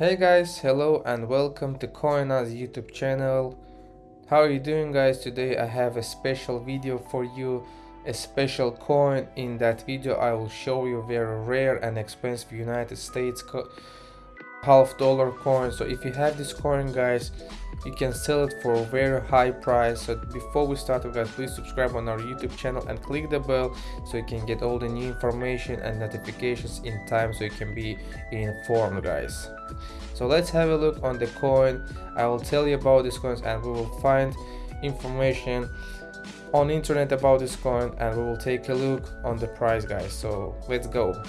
Hey guys, hello and welcome to CoinAz YouTube channel. How are you doing guys? Today I have a special video for you, a special coin. In that video I will show you very rare and expensive United States half dollar coin. So if you have this coin guys, you can sell it for a very high price. So before we start guys please subscribe on our youtube channel and click the bell so you can get all the new information and notifications in time so you can be informed guys. So let's have a look on the coin. I will tell you about these coins and we will find information on internet about this coin and we will take a look on the price guys. So let's go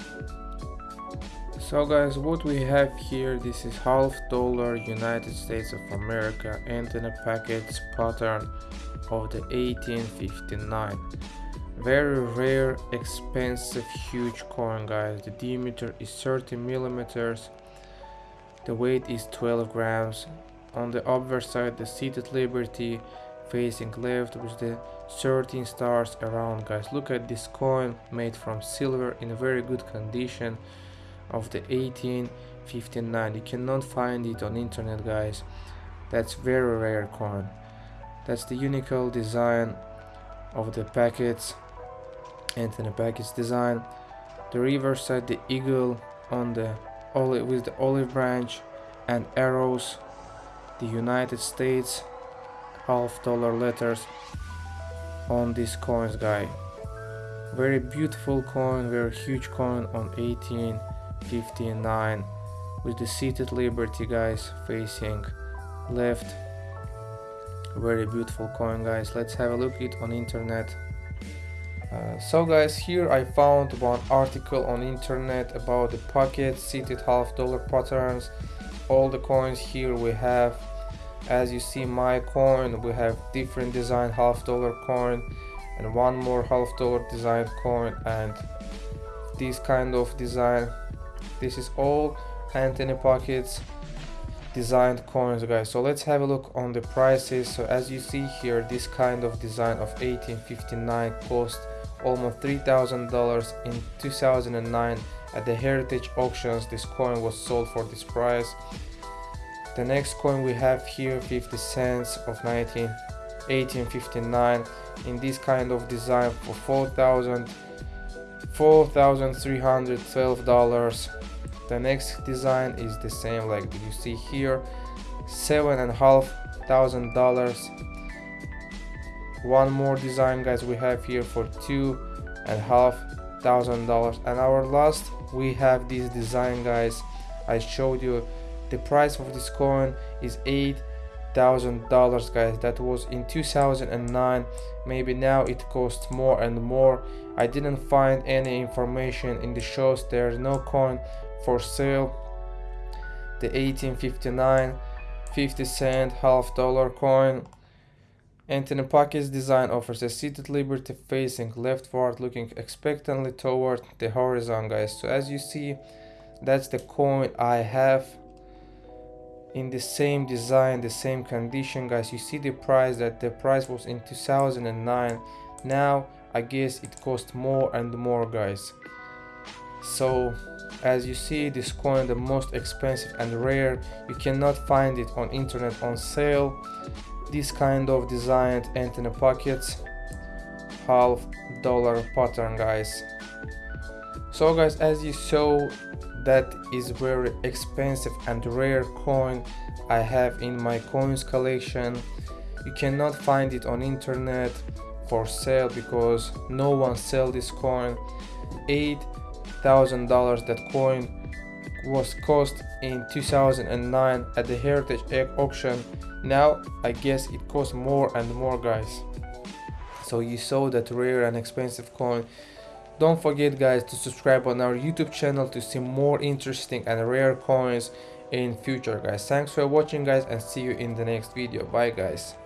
so guys what we have here this is half dollar United States of America and in a package pattern of the 1859 very rare expensive huge coin guys. The diameter is 30 millimeters. The weight is 12 grams. On the upper side the seated liberty facing left with the 13 stars around guys. Look at this coin made from silver in a very good condition of the 1859 you cannot find it on internet guys. That's very rare coin that's the unique design of the Paquet's. Anthony Paquet's design. The reverse side the eagle on the olive with the olive branch and arrows. The United States half dollar letters on these coins guy. Very beautiful coin very huge coin on 18 59 with the seated liberty guys facing left. Very beautiful coin guys. Let's have a look it on internet. Uh, so guys here I found one article on internet about the Paquet seated half dollar patterns. All the coins here we have. As you see my coin we have different design half dollar coin and one more half dollar design coin. And this kind of design this is all Anthony Paquet's designed coins guys. So let's have a look on the prices. So as you see here this kind of design of 1859 cost almost three thousand dollars in 2009 at the heritage auctions. This coin was sold for this price. The next coin we have here 50 cents of 19 1859 in this kind of design for 4000 4312 dollars the next design is the same like you see here seven and a half thousand dollars. One more design guys we have here for two and a half thousand dollars. And our last we have this design guys. I showed you the price of this coin is eight thousand dollars guys. That was in 2009 maybe now it costs more and more. I didn't find any information in the shows. There's no coin for sale. The 1859 50 cent half dollar coin. Anthony Paquet's design offers a seated liberty facing leftward looking expectantly toward the horizon guys. So as you see that's the coin I have in the same design the same condition guys. You see the price that the price was in 2009 now I guess it cost more and more guys. So as you see this coin the most expensive and rare you cannot find it on internet on sale. This kind of designed Anthony Paquet's half dollar pattern guys. So guys as you saw that is very expensive and rare coin I have in my coins collection. You cannot find it on internet for sale because no one sell this coin. Eight thousand dollars that coin was cost in 2009 at the heritage auction. Now i guess it costs more and more guys. So you saw that rare and expensive coin. Don't forget guys to subscribe on our youtube channel to see more interesting and rare coins in future guys. Thanks for watching guys and see you in the next video. Bye guys